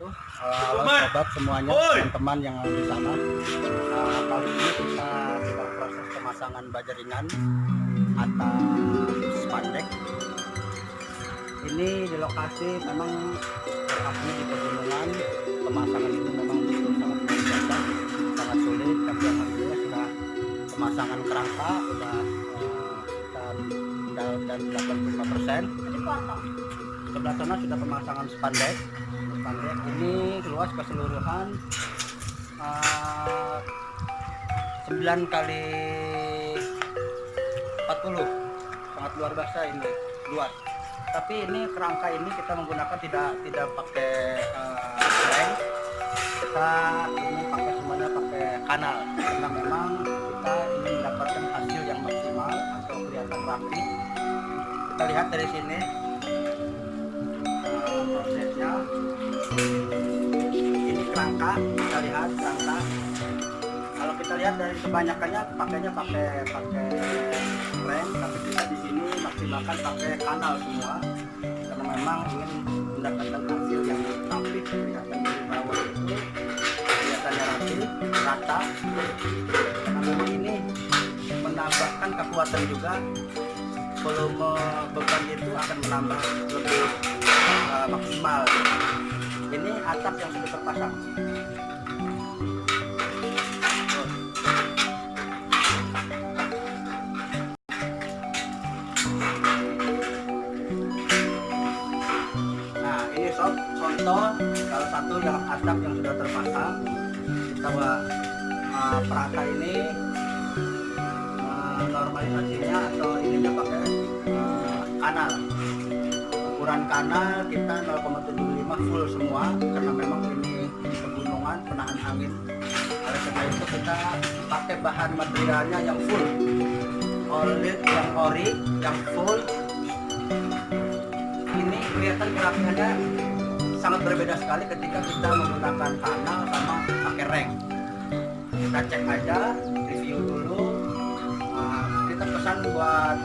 Uh, halo sobat semuanya, teman-teman yang ada di sana. Uh, kali ini kita sedang proses pemasangan baja ringan atas spandek. Ini di lokasi memang lokasinya di pegunungan. Pemasangan itu memang betul sangat biasa, sangat sulit. Tapi alhamdulillah sudah pemasangan kerangka sudah uh, dan dan 85 persen. Sebelah sana sudah pemasangan spandek. Spandek ini luas keseluruhan uh, 9 kali 40 sangat luar biasa ini luas. Tapi ini kerangka ini kita menggunakan tidak tidak pakai uh, kita ini pakai semuanya pakai kanal. Karena memang kita ingin mendapatkan hasil yang maksimal atau kelihatan rapi. Kita lihat dari sini prosesnya ini kerangka kita lihat kerangka kalau kita lihat dari kebanyakannya pakainya pakai pakai rem tapi kita di sini maksimalkan pakai kanal semua. Karena memang ingin mendapatkan hasil yang rapi kelihatan dari bawah itu kelihatannya rapi rata karena ini menambahkan kekuatan juga volume beban itu akan menambah lebih uh, maksimal. Ini atap yang sudah terpasang. Nah ini sob contoh salah satu yang atap yang sudah terpasang. Kita uh, perata ini normalisasinya atau ukuran kanal kita 0,75 full semua karena memang ini pegunungan penahan angin. Oleh karena itu kita pakai bahan materialnya yang full. Olit yang ori yang full. Ini kelihatan gerakannya sangat berbeda sekali ketika kita menggunakan kanal sama pakai reng. Kita cek aja review dulu. Nah, kita pesan buat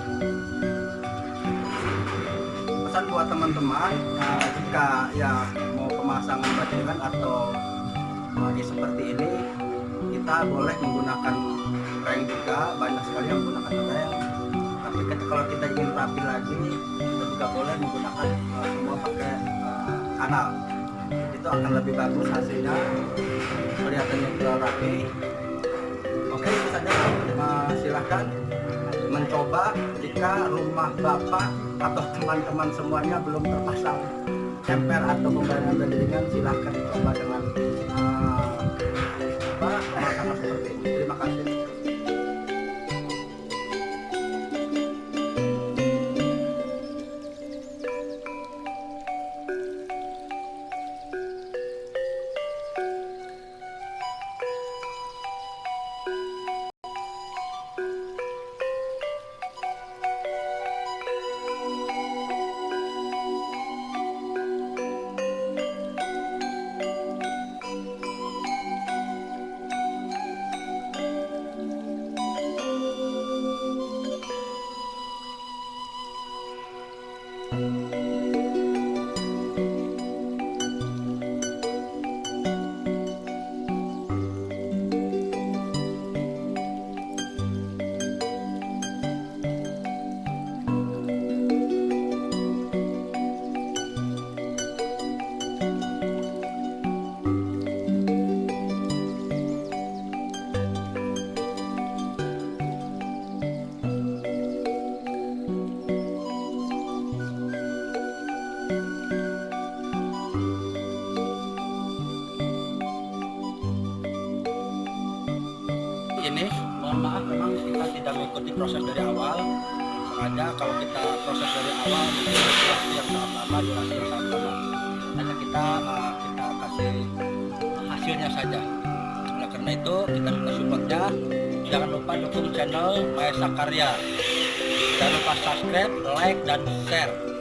pesan buat teman-teman nah, jika ya mau pemasangan bajingan atau uh, seperti ini kita boleh menggunakan reng juga banyak sekali yang menggunakan reng tapi ketika, kalau kita ingin rapi lagi kita juga boleh menggunakan uh, semua pakai uh, kanal. Itu akan lebih bagus hasilnya kelihatannya juga rapi. Oke saja. Uh, silahkan mencoba jika rumah bapak atau teman-teman semuanya belum terpasang emper atau pembayaran berderingan silahkan coba dengan uh, ini mohon maaf memang kita tidak mengikuti proses dari awal. Sengaja kalau kita proses dari awal mungkin durasi yang sangat lama durasi yang sangat lama. Hanya kita uh, kita kasih hasilnya saja. Oleh karena itu kita minta supportnya jangan lupa dukung channel Maesa Karya. Jangan lupa subscribe like dan share